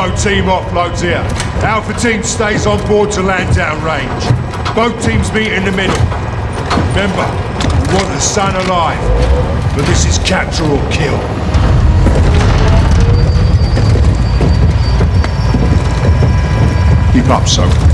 Bravo team offloads here. Alpha team stays on board to land down range. Both teams meet in the middle. Remember, we want Hassan alive, but this is capture or kill. Keep up, so.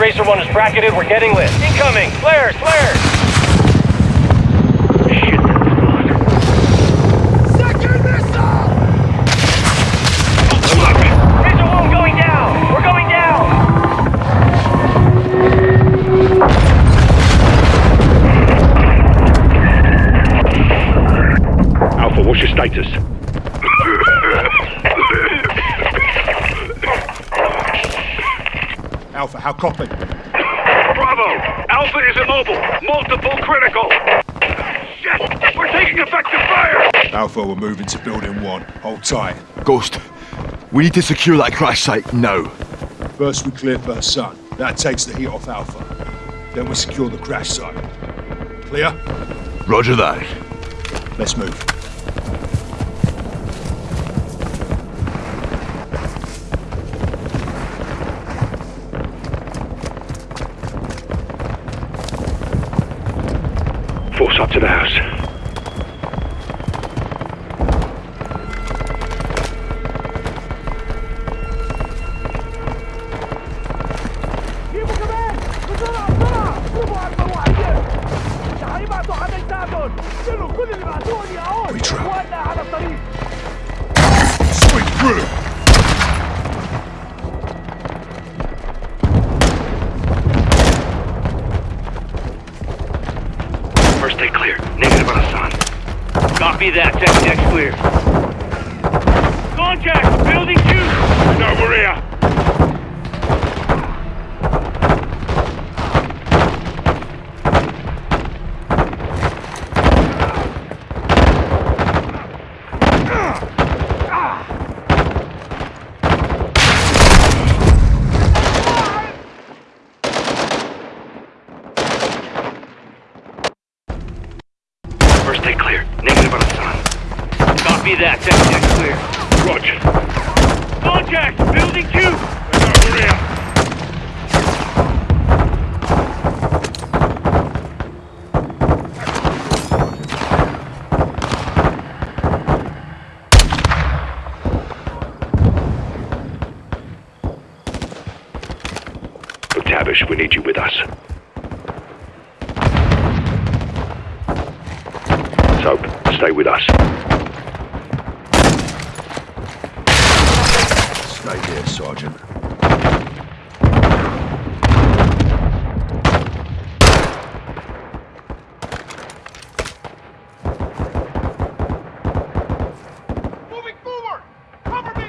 All stations, Razor 1 is bracketed. We're getting lit. Incoming! Flares! Flares! Shit, Razor 1 going down! We're going down! Alpha, what's your status? Alpha, how copy? Bravo! Alpha is immobile! Multiple critical! Shit! We're taking effective fire! Alpha, we're moving to building one. Hold tight. Ghost, we need to secure that crash site now. First we clear first sun. That takes the heat off Alpha. Then we secure the crash site. Clear? Roger that. Let's move. Force up to the house. Second deck's clear. Roger. Contact! Building 2! No, Maria! McTavish, we need you with us. Soap, stay with us. Stay here, Sergeant. Moving forward! Cover me!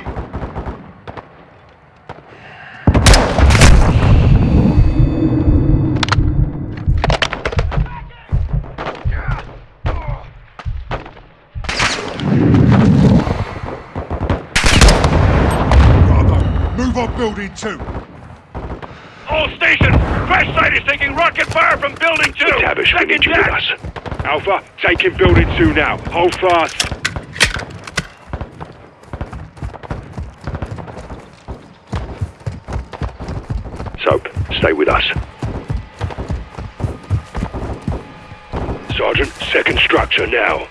Bravo, move on building two. All stations! Crash site is taking rocket fire from building two! McTavish, we need you with us. Alpha, taking building two now. Hold fast. Soap, stay with us. Sergeant, second structure now.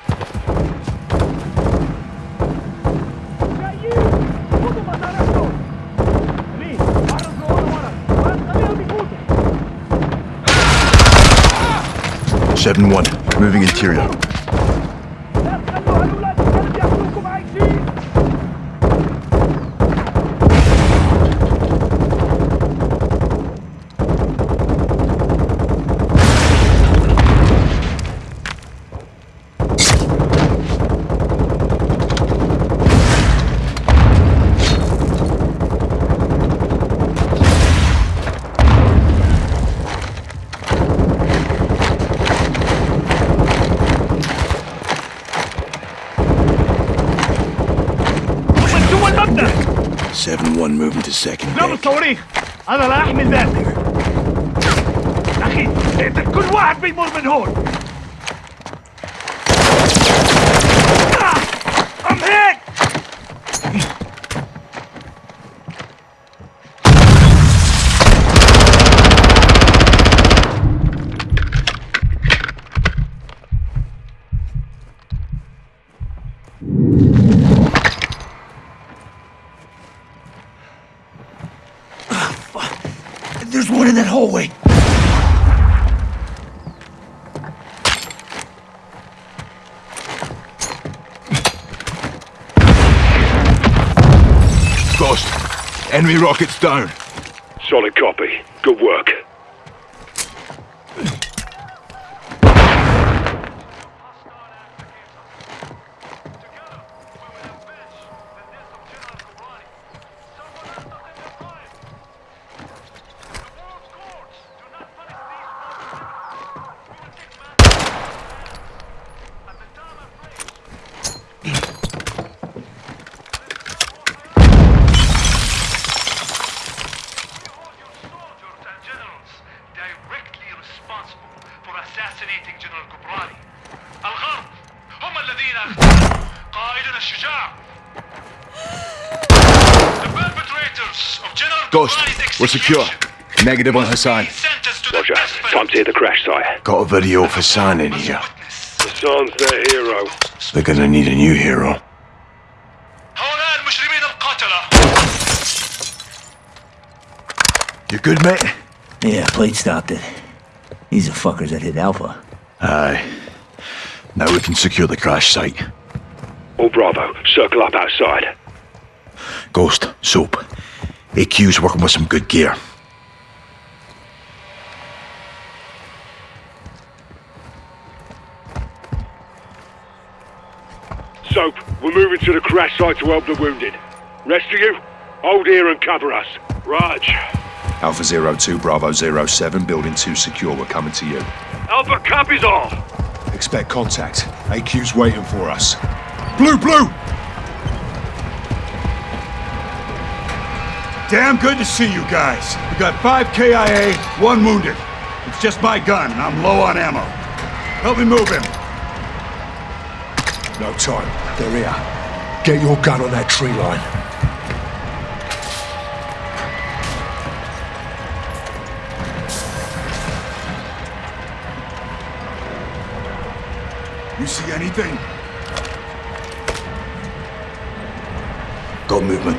7-1, moving interior. اضربوا الصواريخ أنا لا أحمي ذاتي. أخي اقتل كل واحد بيمر من هون. Enemy rockets down. Solid copy. Good work. soldiers and generals directly responsible for assassinating General Ghorbrani. هم الذين قائدنا الشجاع. The perpetrators of General Ghost, we're secure. Negative on Hassan. Roger. Time to hear the crash site. Got a video of Hassan in here. Hassan's their hero. They're gonna need a new hero. You good, mate? Yeah, plate stopped it. These are fuckers that hit Alpha. Aye. Now we can secure the crash site. All Bravo, circle up outside. Ghost, Soap. AQ's working with some good gear. Soap, we're moving to the crash site to help the wounded. Rest of you, hold here and cover us. Raj. Alpha Zero Two Bravo Zero Seven, Building 2 secure. We're coming to you. Alpha copies all. Expect contact. AQ's waiting for us. Blue, blue! Damn good to see you guys. We got five KIA, one wounded. It's just my gun, and I'm low on ammo. Help me move him. No time. They're here. Get your gun on that tree line. You see anything? Got movement.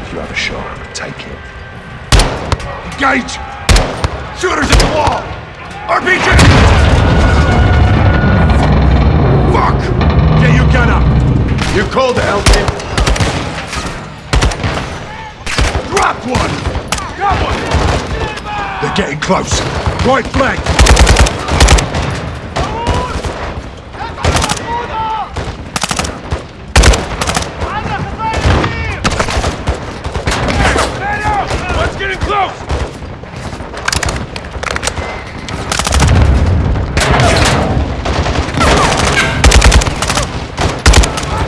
If you have a shot, take it. Engage! Shooters at the wall! RPG! Fuck! Get your gun up! You called the help team. Drop one! Got one! They're getting close. Right flank! Let's get in close!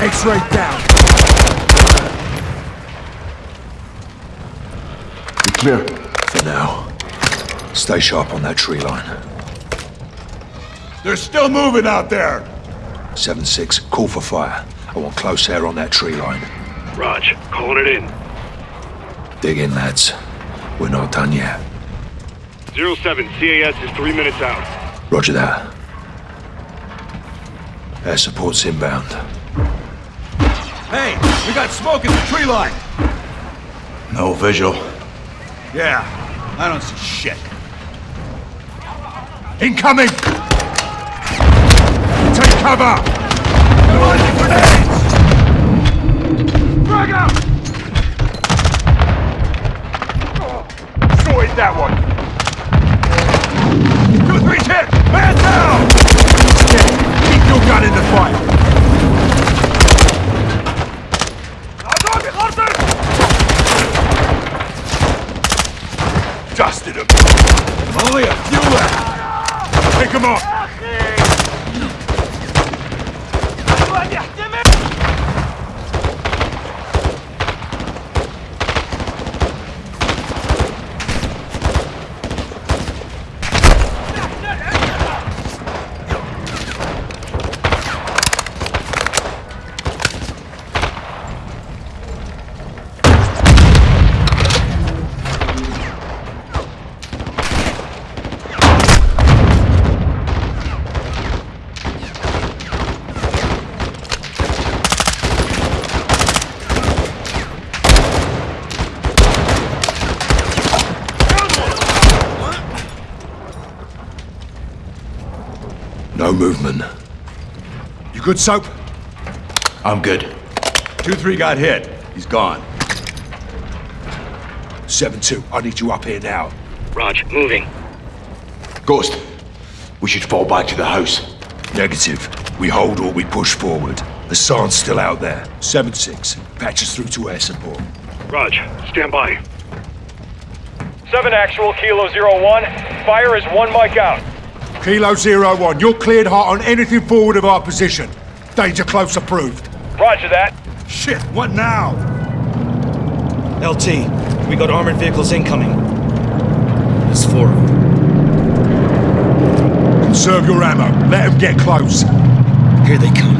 X-ray down. You clear? For now. Stay sharp on that tree line. They're still moving out there! 7-6, call for fire. I want close air on that tree line. Raj, calling it in. Dig in, lads. We're not done yet. 07, CAS is three minutes out. Roger that. Air support's inbound. Hey, we got smoke in the tree line! No visual. Yeah, I don't see shit. Incoming! Take cover! Launching grenades! Frag out! Sorted that one! Two, three's hit! Man down! Keep your gun in the fight! Dusted him! Only a few left! Pick him up! Movement. You good, Soap? I'm good. 2-3 got hit. He's gone. 7-2, I need you up here now. Raj, moving. Ghost, we should fall back to the house. Negative. We hold or we push forward. Hassan's still out there. 7-6, patch us through to air support. Raj, stand by. 7 actual, Kilo Zero One. Fire is one mic out. Kilo Zero One, you're cleared hot on anything forward of our position. Danger close approved. Roger that. Shit, what now? LT, we got armored vehicles incoming. There's four of them. Conserve your ammo. Let them get close. Here they come.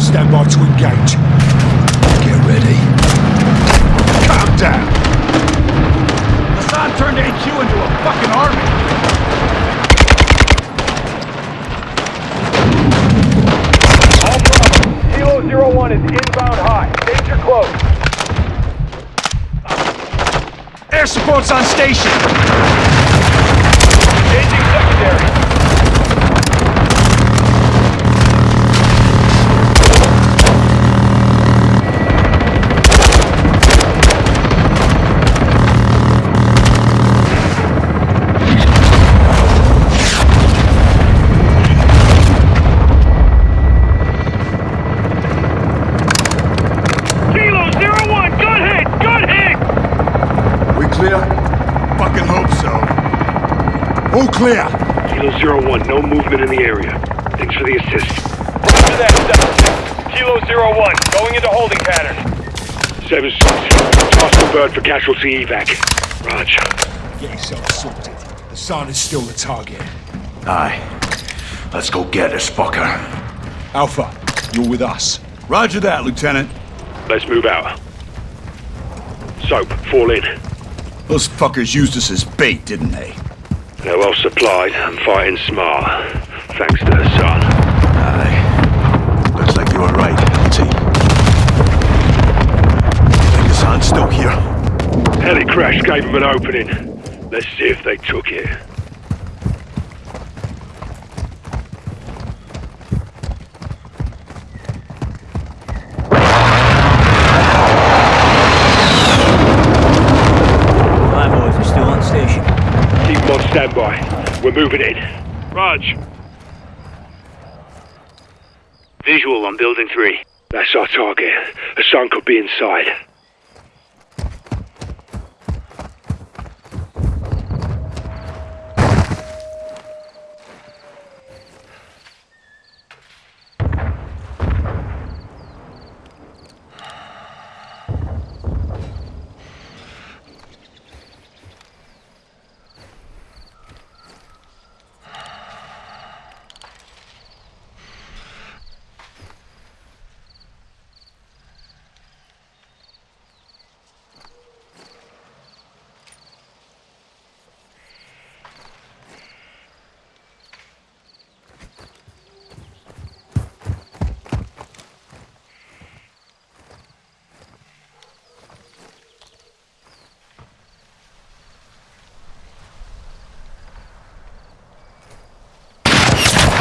Stand by to engage. Get ready. Calm down. Hassan turned HQ into a fucking army. One is inbound high. Danger close. Air support's on station! Engaging secondary. Clear. Kilo Zero One, no movement in the area. Thanks for the assist. Roger that, 7 Kilo Zero One, going into holding pattern. Seven six. Toss the bird for casualty evac. Raj. Get yourself sorted. Hassan is still the target. Aye. Let's go get this fucker. Alpha, you're with us. Roger that, Lieutenant. Let's move out. Soap, fall in. Those fuckers used us as bait, didn't they? They're well supplied and fighting smart. Thanks to Hassan. Aye. Looks like you were right, LT. Think Hassan's still here? Heli crash gave them an opening. Let's see if they took it. My boys are still on station. Keep them on standby. We're moving in. Raj. Visual on building 3. That's our target. Hassan could be inside.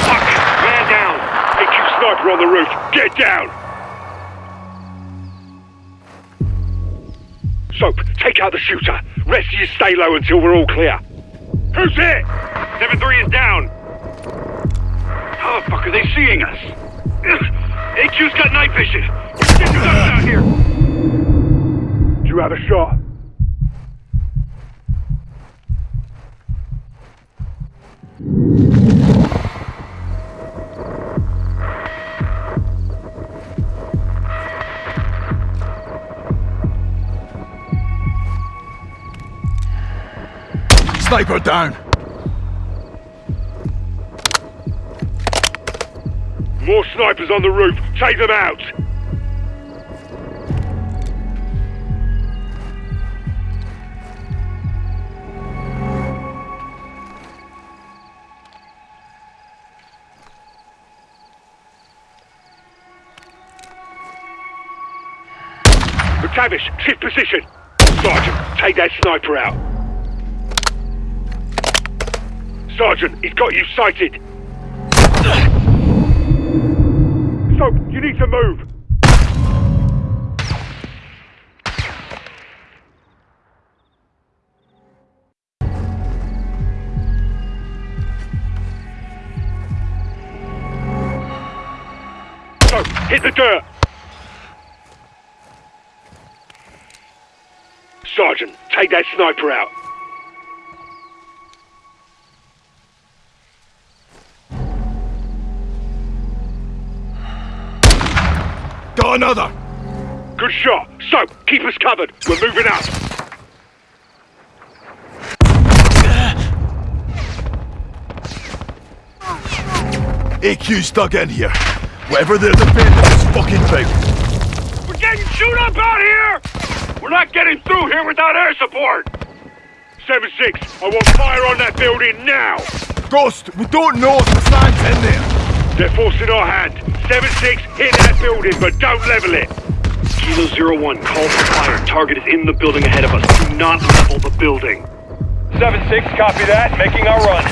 Fuck! Man down! AQ on the roof! Get down! Soap, take out the shooter. Rest of you stay low until we're all clear. Who's it? 7-3 is down. How the fuck are they seeing us? AQ's got night vision. Get your guns out here. Do you have a shot? Sniper down. More snipers on the roof. Take them out. McTavish, shift position. Sergeant, take that sniper out. Sergeant, he's got you sighted. Soap, you need to move. Soap, hit the dirt. Sergeant, take that sniper out. Got another! Good shot. Soap, keep us covered. We're moving up. AQ's stuck in here. Whatever they're defending is fucking big. We're getting shoot up out here! We're not getting through here without air support! 7-6, I want fire on that building now! Ghost, we don't know if Hassan's in there. They're forcing our hand. 7-6, hit that building, but don't level it! Kilo Zero One, call for fire. Target is in the building ahead of us. Do not level the building. 7-6, copy that. Making our run.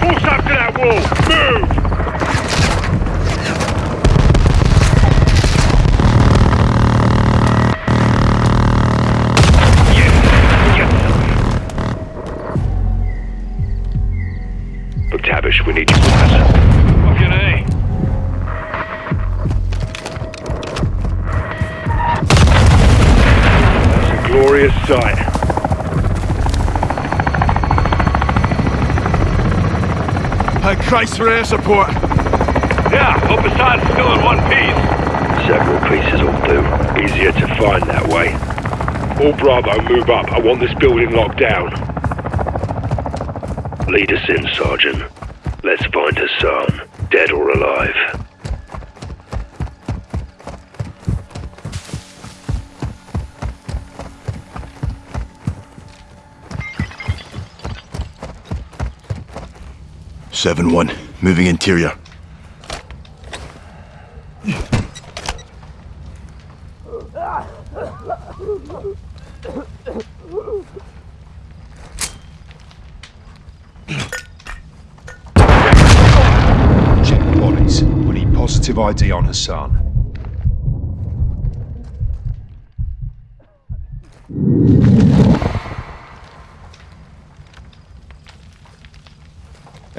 Force up to that wall! Move! Christ for air support. Yeah, hope Hassan's still in one piece. Several pieces will do. Easier to find that way. All Bravo, move up. I want this building locked down. Lead us in, Sergeant. Let's find Hassan, dead or alive. Seven one, moving interior. Check the bodies. We need positive ID on Hassan.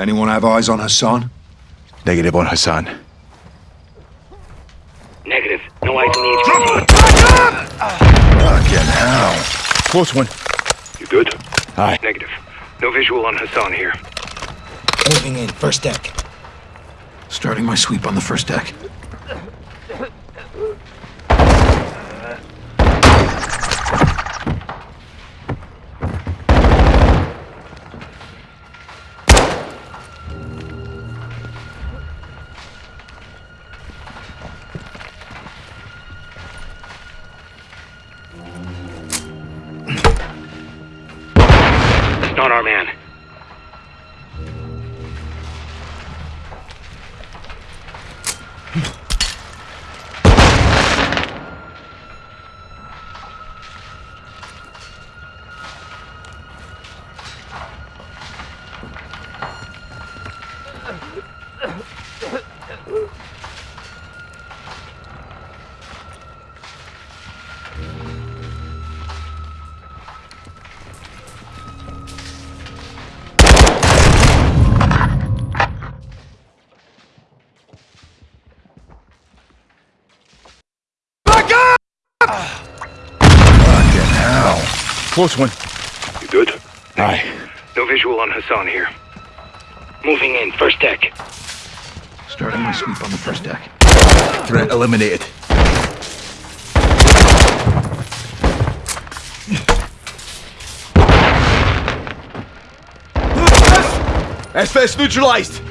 Anyone have eyes on Hassan? Negative on Hassan. Negative. No eyes on the Fucking hell. Close one. You good? Aye. Negative. No visual on Hassan here. Moving in, first deck. Starting my sweep on the first deck. Close one. You good? Aye. No visual on Hassan here. Moving in, first deck. Starting my sweep on the first deck. Threat eliminated. SS neutralized.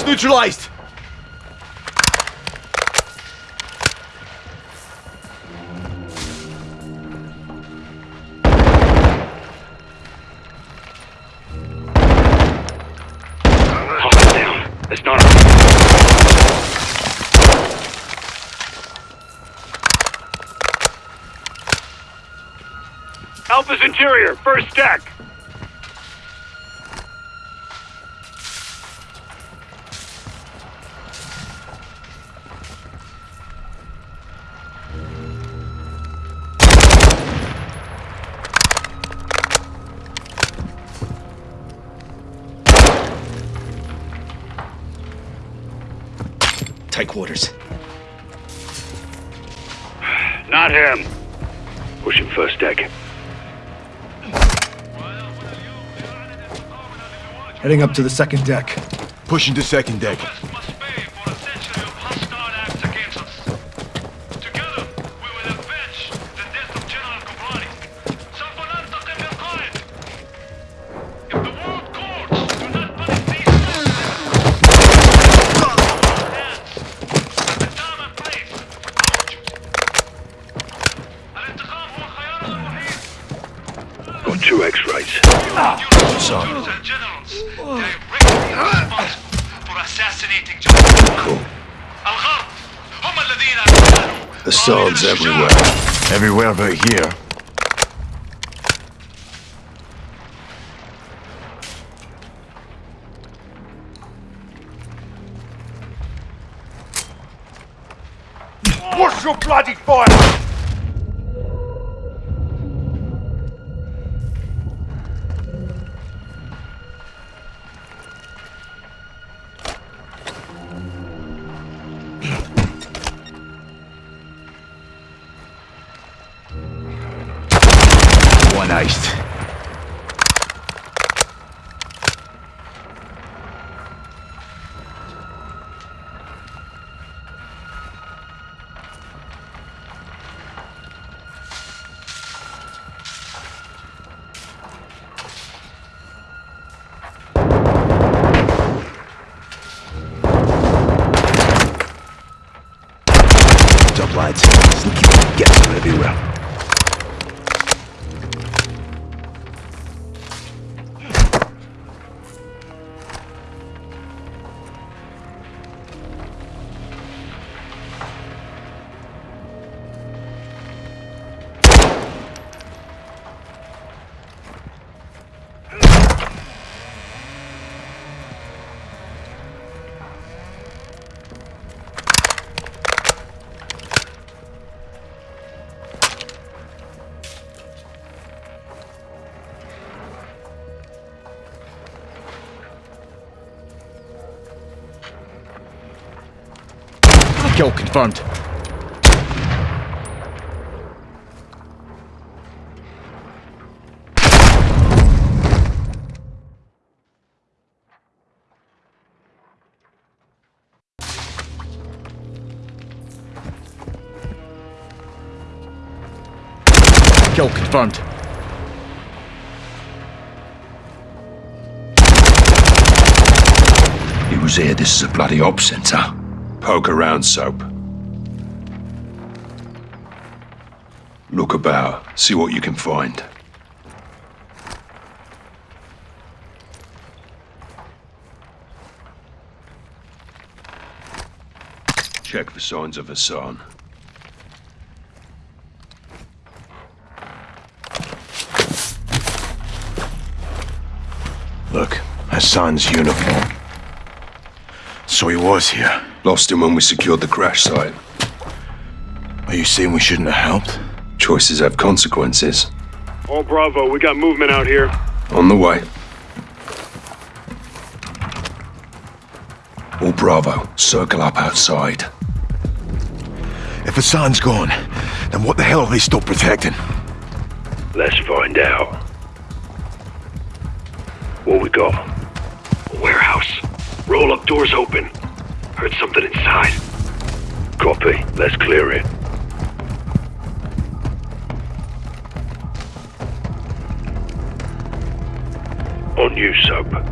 Hostiles neutralized! Alpha's interior, first deck. Quarters. Not him. Pushing first deck. Heading up to the second deck. Pushing to second deck. Everywhere. Everywhere but here. What's your bloody fire? Kill confirmed. Kill confirmed. He was here. This is a bloody op center. Poke around, Soap. Look about. See what you can find. Check for signs of Hassan. Look, Hassan's uniform. So he was here. Lost him when we secured the crash site. Are you saying we shouldn't have helped? Choices have consequences. All Bravo, we got movement out here. On the way. All Bravo, circle up outside. If Hassan's gone, then what the hell are they still protecting? Let's find out. What we got? A warehouse. Roll up doors open. Heard something inside. Copy. Let's clear it. On you, Soap.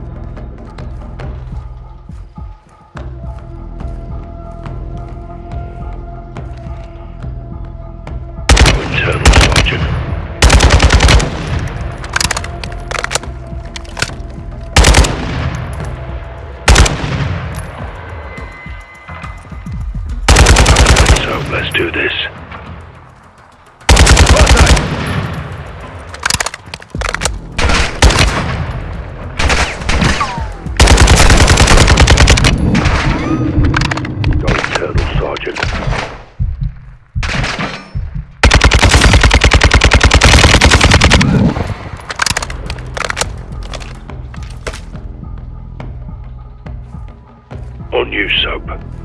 Soap.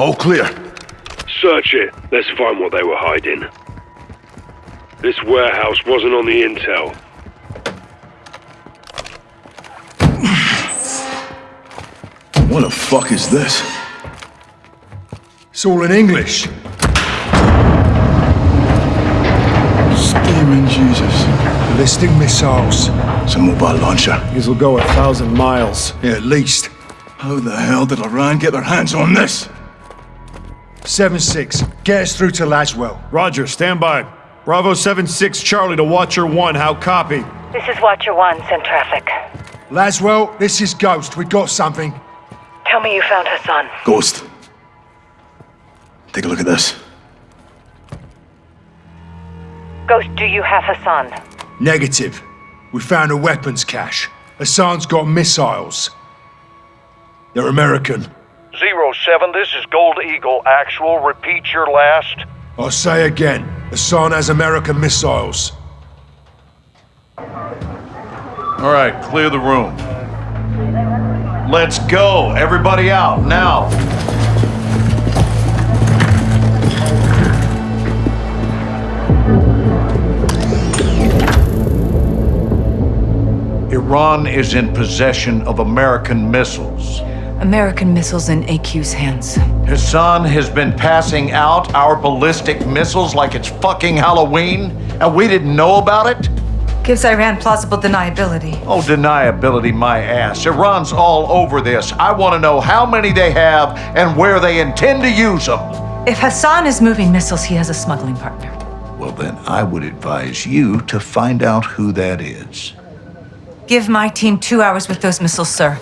All clear. Search it. Let's find what they were hiding. This warehouse wasn't on the intel. What the fuck is this? It's all in English. Steaming Jesus. Ballistic missiles. It's a mobile launcher. These will go a thousand miles. Yeah, at least. How the hell did Iran get their hands on this? 7-6. Get us through to Laswell. Roger, stand by. Bravo 7-6 Charlie to Watcher 1. How copy? This is Watcher 1, send traffic. Laswell, this is Ghost. We got something. Tell me you found Hassan. Ghost. Take a look at this. Ghost, do you have Hassan? Negative. We found a weapons cache. Hassan's got missiles. They're American. Zero seven, this is Gold Eagle. Actual, repeat your last. I'll say again. Hassan has American missiles. All right, clear the room. Let's go. Everybody out, now. Iran is in possession of American missiles. American missiles in AQ's hands. Hassan has been passing out our ballistic missiles like it's fucking Halloween, and we didn't know about it? Gives Iran plausible deniability. Oh, deniability, my ass. Iran's all over this. I want to know how many they have and where they intend to use them. If Hassan is moving missiles, he has a smuggling partner. Well, then I would advise you to find out who that is. Give my team two hours with those missiles, sir.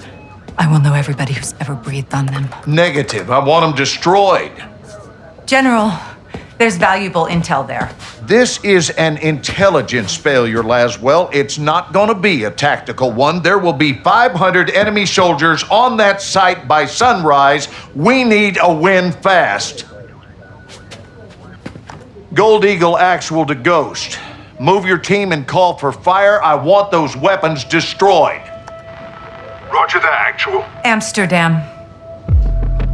I will know everybody who's ever breathed on them. Negative. I want them destroyed. General, there's valuable intel there. This is an intelligence failure, Laswell. It's not going to be a tactical one. There will be 500 enemy soldiers on that site by sunrise. We need a win fast. Gold Eagle actual to Ghost. Move your team and call for fire. I want those weapons destroyed. Roger that, actual. Amsterdam.